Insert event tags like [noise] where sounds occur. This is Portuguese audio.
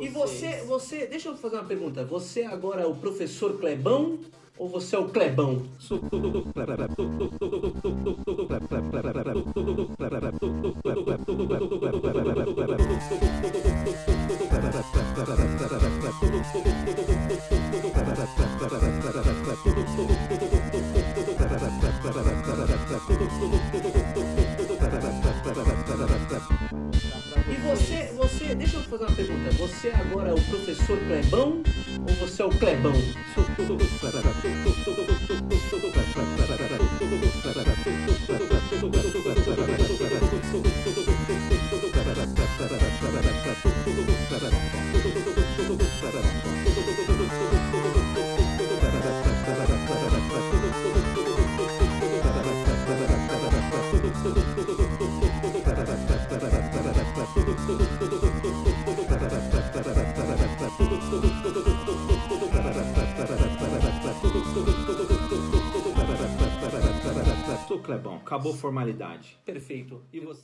E você, você, deixa eu fazer uma pergunta. Você agora é o professor Clebão ou você é o Clebão? [laughs] você, você, deixa eu fazer uma pergunta. Você agora é o professor Clebão ou você é o Clebão? [laughs] Sou Clebão, acabou formalidade. Perfeito. E você?